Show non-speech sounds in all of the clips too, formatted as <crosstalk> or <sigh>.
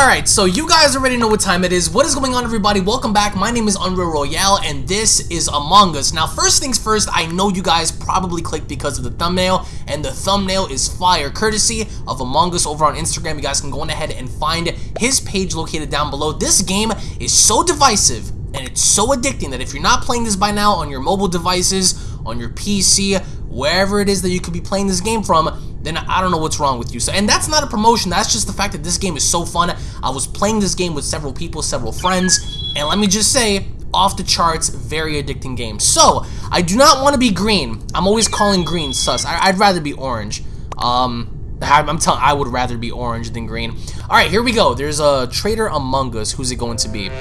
Alright, so you guys already know what time it is. What is going on everybody? Welcome back. My name is Unreal Royale and this is Among Us. Now first things first, I know you guys probably clicked because of the thumbnail and the thumbnail is fire courtesy of Among Us over on Instagram. You guys can go on ahead and find his page located down below. This game is so divisive and it's so addicting that if you're not playing this by now on your mobile devices, on your PC, wherever it is that you could be playing this game from, then I don't know what's wrong with you. So, and that's not a promotion. That's just the fact that this game is so fun. I was playing this game with several people, several friends, and let me just say, off the charts, very addicting game. So, I do not want to be green. I'm always calling green sus. I would rather be orange. Um, I'm telling, I would rather be orange than green. All right, here we go. There's a traitor among us. Who's it going to be? All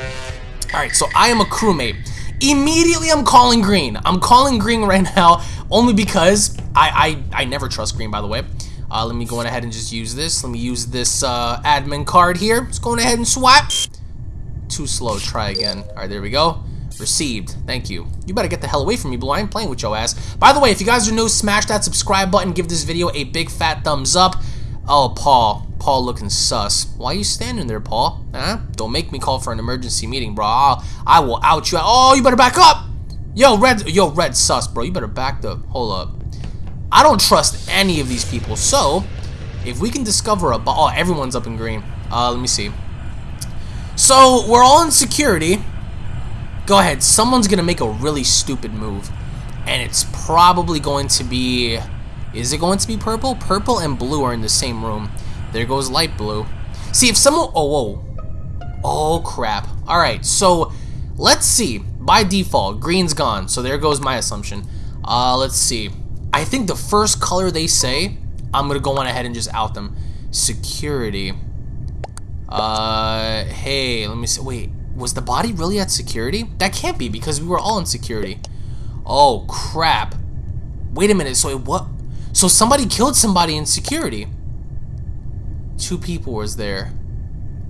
right, so I am a crewmate. Immediately, I'm calling green. I'm calling green right now only because I, I, I never trust green, by the way. Uh, let me go ahead and just use this. Let me use this uh, admin card here. Let's go ahead and swipe. Too slow. Try again. All right, there we go. Received. Thank you. You better get the hell away from me, Blue. I ain't playing with your ass. By the way, if you guys are new, smash that subscribe button. Give this video a big fat thumbs up. Oh, Paul. Paul looking sus. Why are you standing there, Paul? Huh? Don't make me call for an emergency meeting, bro. I'll, I will out you. Oh, you better back up. Yo, red. Yo, red sus, bro. You better back the. Hold up. I don't trust any of these people. So, if we can discover a. Oh, everyone's up in green. Uh, let me see. So we're all in security. Go ahead. Someone's gonna make a really stupid move, and it's probably going to be. Is it going to be purple? Purple and blue are in the same room. There goes light blue. See, if someone... Oh, whoa. Oh, crap. Alright, so let's see. By default, green's gone. So there goes my assumption. Uh, let's see. I think the first color they say, I'm going to go on ahead and just out them. Security. Uh, hey, let me see. Wait, was the body really at security? That can't be because we were all in security. Oh, crap. Wait a minute. So what? So somebody killed somebody in security two people was there.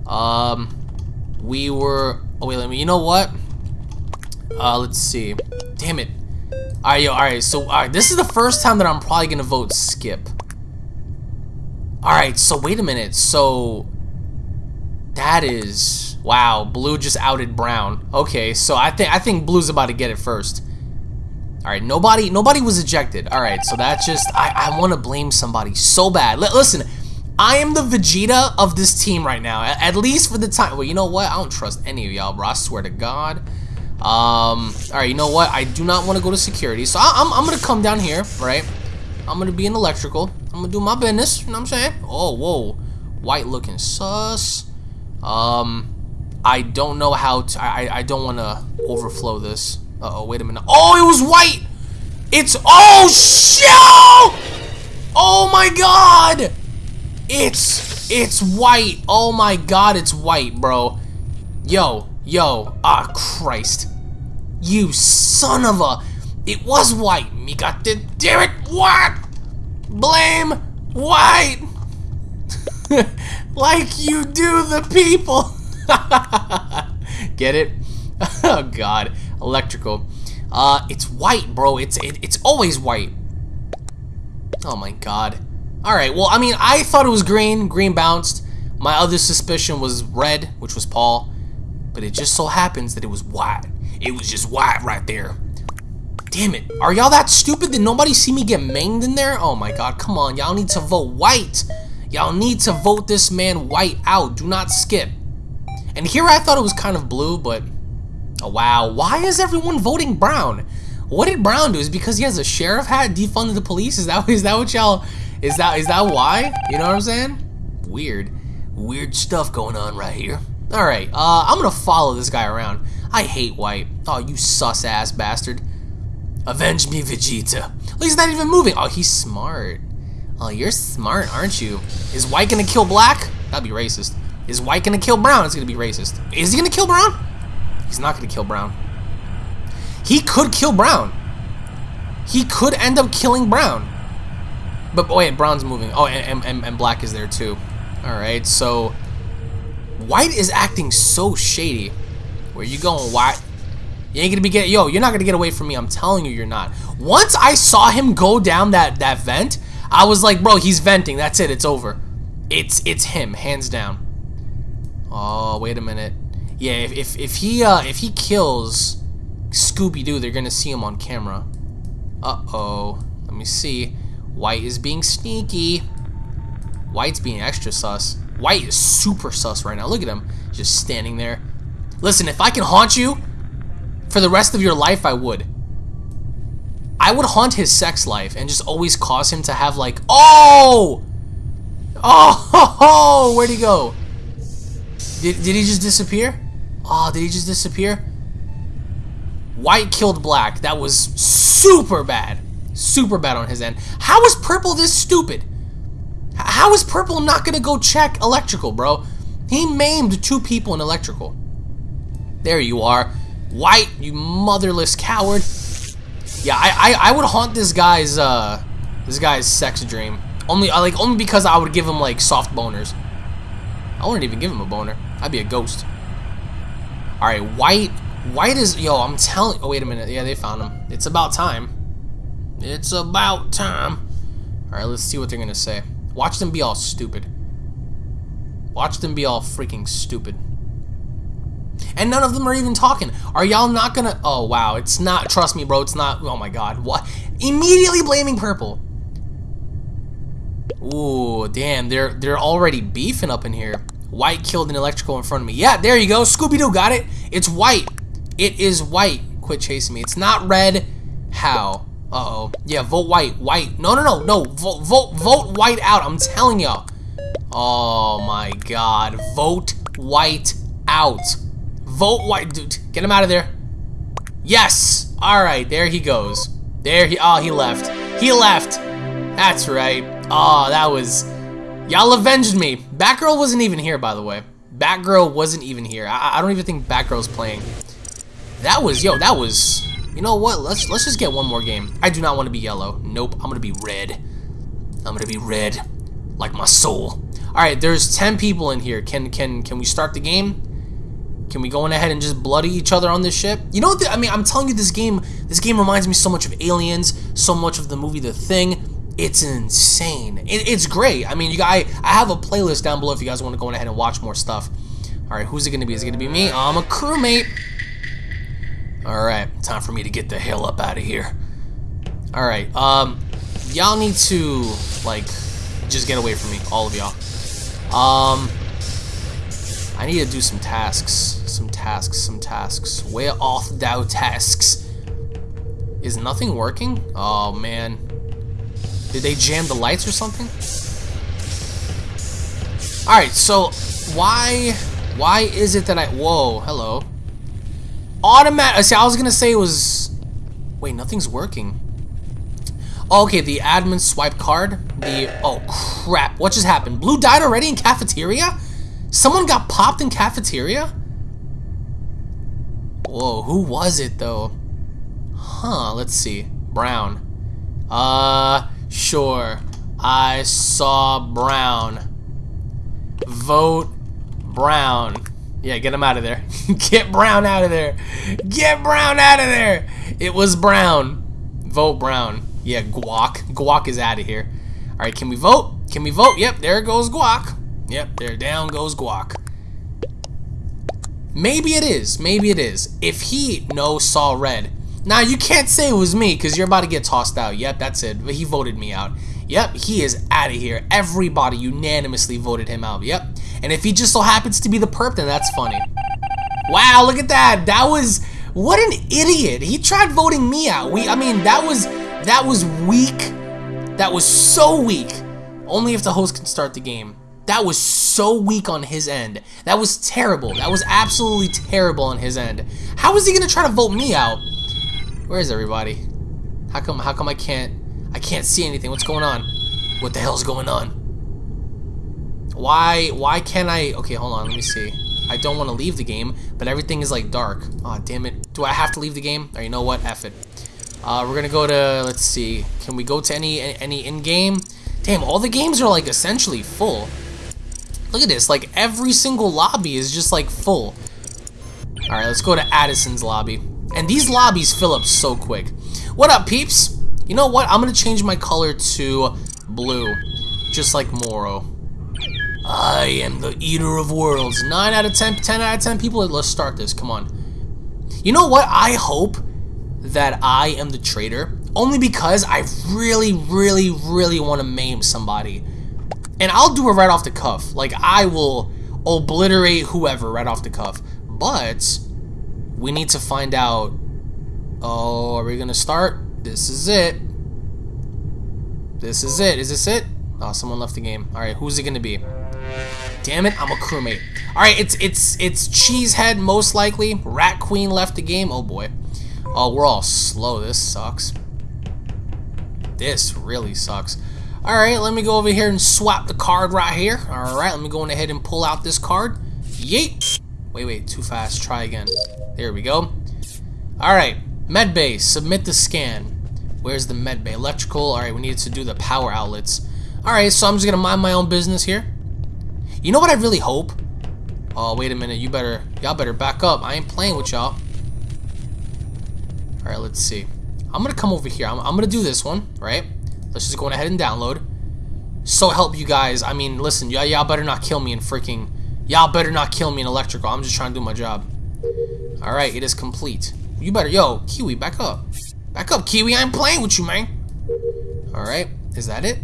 Um, we were. Oh wait, let me. You know what? Uh, let's see. Damn it. All right, yo. All right. So, all right. This is the first time that I'm probably gonna vote skip. All right. So wait a minute. So that is wow. Blue just outed brown. Okay. So I think I think blue's about to get it first. All right. Nobody nobody was ejected. All right. So that's just I I want to blame somebody so bad. L listen. I am the Vegeta of this team right now, at least for the time. Well, you know what? I don't trust any of y'all, bro. I swear to God. Um, all right, you know what? I do not want to go to security, so I, am I'm, I'm going to come down here, right? I'm going to be in electrical. I'm going to do my business, you know what I'm saying? Oh, whoa. White looking sus. Um, I don't know how to, I, I don't want to overflow this. Uh oh wait a minute. Oh, it was white! It's, oh, shit! Oh my god! It's, it's white. Oh my god, it's white, bro. Yo, yo, ah, Christ. You son of a... It was white. Me got the... Damn it, what? Blame white. <laughs> like you do the people. <laughs> Get it? <laughs> oh god. Electrical. Uh, it's white, bro. It's it, it's always white. Oh my god. Alright, well, I mean, I thought it was green. Green bounced. My other suspicion was red, which was Paul. But it just so happens that it was white. It was just white right there. Damn it. Are y'all that stupid? Did nobody see me get manged in there? Oh my god, come on. Y'all need to vote white. Y'all need to vote this man white out. Do not skip. And here I thought it was kind of blue, but... Oh, wow. Why is everyone voting brown? What did Brown do? Is because he has a sheriff hat defunded the police? Is that, <laughs> is that what y'all is that is that why? You know what I'm saying? Weird. Weird stuff going on right here. Alright, uh, I'm gonna follow this guy around. I hate White. Oh, you sus-ass bastard. Avenge me, Vegeta. Look, he's not even moving. Oh, he's smart. Oh, you're smart, aren't you? Is White gonna kill Black? That'd be racist. Is White gonna kill Brown? It's gonna be racist. Is he gonna kill Brown? He's not gonna kill Brown. He could kill Brown. He could end up killing Brown. But wait, brown's moving. Oh, and, and, and black is there too. Alright, so... White is acting so shady. Where you going, White? You ain't gonna be get yo, you're not gonna get away from me. I'm telling you, you're not. Once I saw him go down that that vent, I was like, bro, he's venting. That's it. It's over. It's it's him, hands down. Oh, wait a minute. Yeah, if, if, if he uh, if he kills Scooby-Doo, they're gonna see him on camera. Uh-oh. Let me see. White is being sneaky. White's being extra sus. White is super sus right now. Look at him. Just standing there. Listen, if I can haunt you for the rest of your life, I would. I would haunt his sex life and just always cause him to have like, oh! Oh, <laughs> where'd he go? Did, did he just disappear? Oh, did he just disappear? White killed black. That was super bad. Super bad on his end. How is purple this stupid? How is purple not gonna go check electrical, bro? He maimed two people in electrical. There you are. White, you motherless coward. Yeah, I, I, I would haunt this guy's uh this guy's sex dream. Only uh, like only because I would give him like soft boners. I wouldn't even give him a boner. I'd be a ghost. Alright, white white is yo, I'm telling oh wait a minute. Yeah, they found him. It's about time. It's about time. Alright, let's see what they're gonna say. Watch them be all stupid. Watch them be all freaking stupid. And none of them are even talking. Are y'all not gonna... Oh, wow. It's not... Trust me, bro. It's not... Oh, my God. What? Immediately blaming purple. Ooh, damn. They're, they're already beefing up in here. White killed an electrical in front of me. Yeah, there you go. Scooby-Doo got it. It's white. It is white. Quit chasing me. It's not red. How? Uh-oh. Yeah, vote white. White. No, no, no. No. Vote, vote, vote white out. I'm telling y'all. Oh, my God. Vote white out. Vote white. Dude, get him out of there. Yes. All right. There he goes. There he. Oh, he left. He left. That's right. Oh, that was. Y'all avenged me. Batgirl wasn't even here, by the way. Batgirl wasn't even here. I, I don't even think Batgirl's playing. That was, yo, that was. You know what? Let's let's just get one more game. I do not want to be yellow. Nope. I'm gonna be red. I'm gonna be red, like my soul. All right. There's ten people in here. Can can can we start the game? Can we go in ahead and just bloody each other on this ship? You know what? I mean, I'm telling you, this game, this game reminds me so much of Aliens, so much of the movie The Thing. It's insane. It, it's great. I mean, you guys, I, I have a playlist down below if you guys want to go in ahead and watch more stuff. All right, who's it gonna be? Is it gonna be me? I'm a crewmate. All right, time for me to get the hell up out of here. All right, um, y'all need to like just get away from me, all of y'all. Um, I need to do some tasks some tasks, some tasks. Where off thou tasks? Is nothing working? Oh man. Did they jam the lights or something? Alright, so why why is it that I whoa, hello. Automatic see I was gonna say it was wait, nothing's working. Oh, okay, the admin swipe card. The oh crap, what just happened? Blue died already in cafeteria? Someone got popped in cafeteria? Whoa, who was it though? Huh, let's see. Brown. Uh, sure. I saw Brown. Vote Brown. Yeah, get him out of there. <laughs> get Brown out of there. Get Brown out of there. It was Brown. Vote Brown. Yeah, Guac. Guac is out of here. All right, can we vote? Can we vote? Yep, there goes Guac. Yep, there down goes Guac. Maybe it is. Maybe it is. If he no saw red. Now you can't say it was me because you're about to get tossed out. Yep, that's it. But he voted me out. Yep, he is out of here. Everybody unanimously voted him out. Yep. And if he just so happens to be the perp, then that's funny. Wow, look at that. That was what an idiot. He tried voting me out. We I mean, that was that was weak. That was so weak. Only if the host can start the game. That was so weak on his end. That was terrible. That was absolutely terrible on his end. How is he gonna try to vote me out? Where is everybody? How come how come I can't I can't see anything? What's going on? What the hell's going on? Why why can't I okay hold on let me see. I don't want to leave the game, but everything is like dark. Aw, oh, damn it. Do I have to leave the game? Or you know what? F it. Uh, we're gonna go to, let's see. Can we go to any any in-game? Damn, all the games are like essentially full. Look at this, like every single lobby is just like full. Alright, let's go to Addison's lobby. And these lobbies fill up so quick. What up, peeps? You know what? I'm gonna change my color to blue. Just like Moro. I am the eater of worlds. 9 out of 10, 10 out of 10 people. Let's start this. Come on. You know what? I hope that I am the traitor. Only because I really, really, really want to maim somebody. And I'll do it right off the cuff. Like, I will obliterate whoever right off the cuff. But, we need to find out... Oh, are we going to start? This is it. This is it. Is this it? Oh, someone left the game. All right, who's it going to be? Damn it, I'm a crewmate. All right, it's it's it's Cheesehead most likely. Rat Queen left the game. Oh boy. Oh, we're all slow. This sucks. This really sucks. All right, let me go over here and swap the card right here. All right, let me go ahead and pull out this card. Yeet. Wait, wait, too fast. Try again. There we go. All right, medbay. Submit the scan. Where's the medbay? Electrical. All right, we need to do the power outlets. All right, so I'm just gonna mind my own business here. You know what I really hope? Oh, wait a minute. You better, y'all better back up. I ain't playing with y'all. All right, let's see. I'm gonna come over here. I'm, I'm gonna do this one, right? Let's just go ahead and download. So help you guys. I mean, listen, y'all y'all better not kill me in freaking. Y'all better not kill me in electrical. I'm just trying to do my job. All right, it is complete. You better, yo, Kiwi, back up. Back up, Kiwi. I'm playing with you, man. All right, is that it?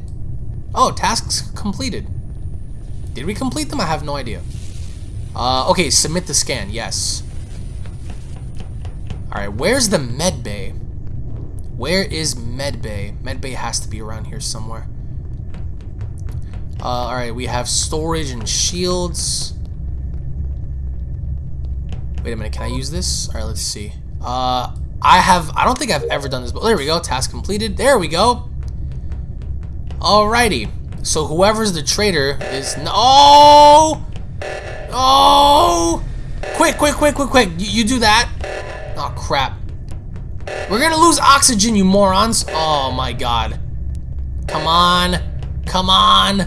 Oh, tasks completed. Did we complete them? I have no idea. Uh, okay, submit the scan. Yes. Alright, where's the med bay? Where is med bay? Med bay has to be around here somewhere. Uh, alright, we have storage and shields. Wait a minute, can I use this? Alright, let's see. Uh, I have, I don't think I've ever done this, but there we go, task completed. There we go. Alrighty. So whoever's the traitor is, no! Oh! oh! Quick, quick, quick, quick, quick. You, you do that. Oh, crap. We're gonna lose oxygen, you morons. Oh, my God. Come on. Come on.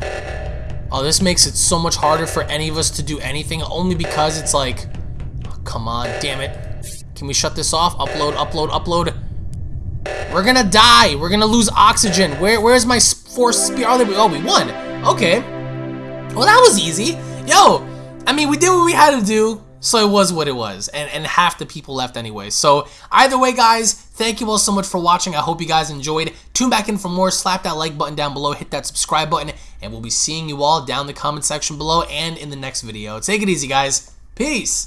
Oh, this makes it so much harder for any of us to do anything, only because it's like... Oh, come on, damn it. Can we shut this off? Upload, upload, upload. We're gonna die. We're gonna lose oxygen. Where, where's my force speed? Oh, we, oh, we won. Okay. Well, that was easy. Yo, I mean, we did what we had to do. So it was what it was, and, and half the people left anyway. So either way, guys, thank you all so much for watching. I hope you guys enjoyed. Tune back in for more. Slap that like button down below. Hit that subscribe button. And we'll be seeing you all down the comment section below and in the next video. Take it easy, guys. Peace.